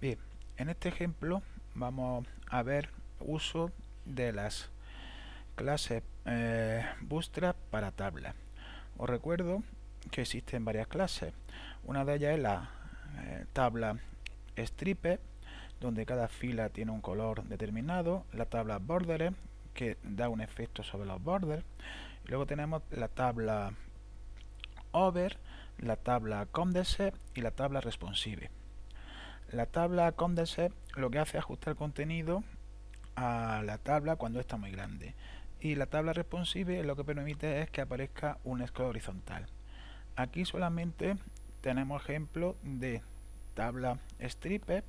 Bien, en este ejemplo vamos a ver uso de las clases eh, Bootstrap para tabla. Os recuerdo que existen varias clases. Una de ellas es la eh, tabla stripe, donde cada fila tiene un color determinado. La tabla border, que da un efecto sobre los borders. luego tenemos la tabla over, la tabla condense y la tabla responsive. La tabla condense lo que hace es ajustar el contenido a la tabla cuando está muy grande. Y la tabla responsive lo que permite es que aparezca un scroll horizontal. Aquí solamente tenemos ejemplo de tabla stripe,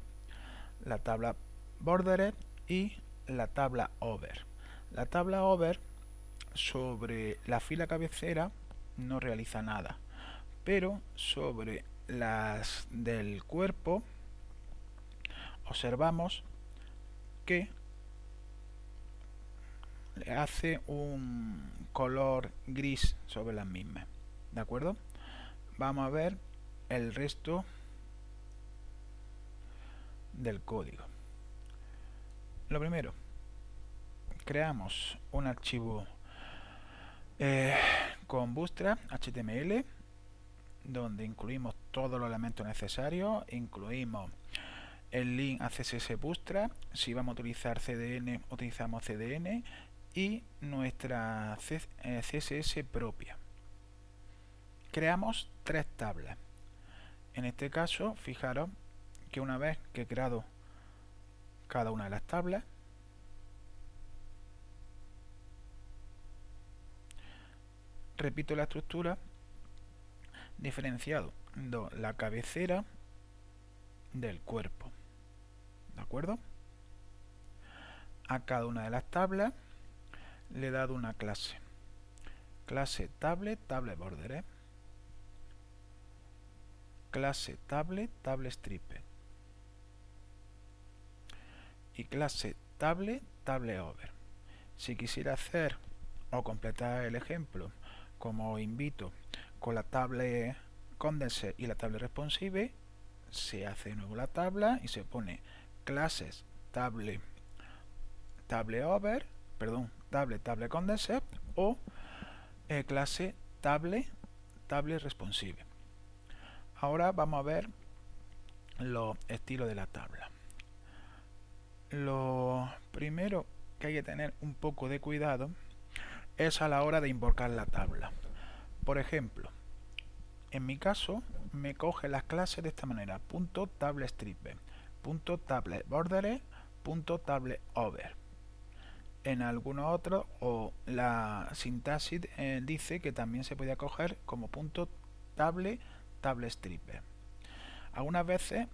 la tabla bordered y la tabla over. La tabla over sobre la fila cabecera no realiza nada, pero sobre las del cuerpo observamos que le hace un color gris sobre las mismas de acuerdo vamos a ver el resto del código. Lo primero creamos un archivo eh, con Bootstrap HTML donde incluimos todos los elementos necesarios incluimos el link a CSS Bootstrap, si vamos a utilizar CDN, utilizamos CDN y nuestra CSS eh, propia. Creamos tres tablas. En este caso, fijaros que una vez que he creado cada una de las tablas, repito la estructura diferenciado la cabecera del cuerpo acuerdo? A cada una de las tablas le he dado una clase. Clase tablet, tablet border. ¿eh? Clase tablet, tablet stripper. Y clase tablet, tablet over. Si quisiera hacer o completar el ejemplo, como invito, con la tablet condense y la tablet responsive, se hace de nuevo la tabla y se pone clases table table over perdón table table condenser o eh, clase table table responsive. Ahora vamos a ver los estilos de la tabla. Lo primero que hay que tener un poco de cuidado es a la hora de invocar la tabla. Por ejemplo en mi caso me coge las clases de esta manera punto table punto tablet border punto tablet over. En algunos otros o la sintaxis eh, dice que también se puede coger como punto table table stripper. Algunas veces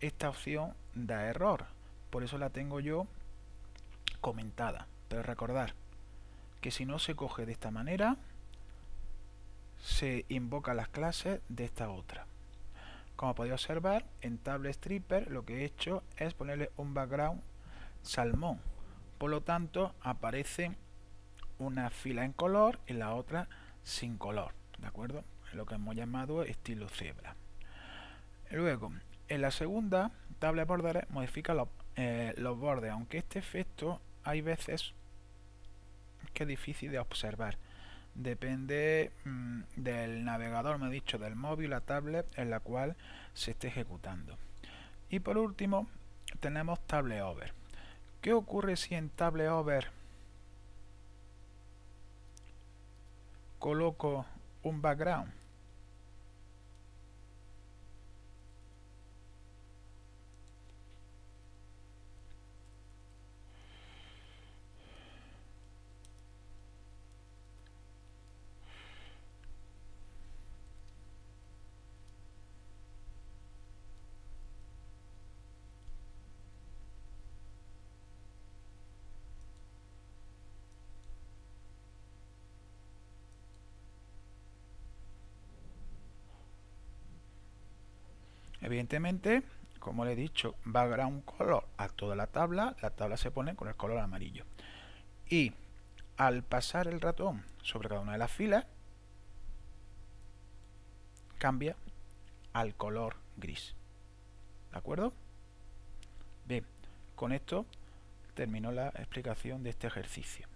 esta opción da error por eso la tengo yo comentada. Pero recordar que si no se coge de esta manera se invoca las clases de esta otra como podéis observar, en Table Stripper lo que he hecho es ponerle un background salmón. Por lo tanto, aparece una fila en color y la otra sin color. ¿De acuerdo? Lo que hemos llamado estilo cebra. Luego, en la segunda, Table Border modifica los, eh, los bordes, aunque este efecto hay veces que es difícil de observar depende mm, del navegador, me he dicho, del móvil, la tablet en la cual se esté ejecutando. Y por último, tenemos Table Over. ¿Qué ocurre si en Table Over coloco un background? Evidentemente, como le he dicho, va a un color a toda la tabla, la tabla se pone con el color amarillo. Y al pasar el ratón sobre cada una de las filas, cambia al color gris. ¿De acuerdo? Con esto terminó la explicación de este ejercicio.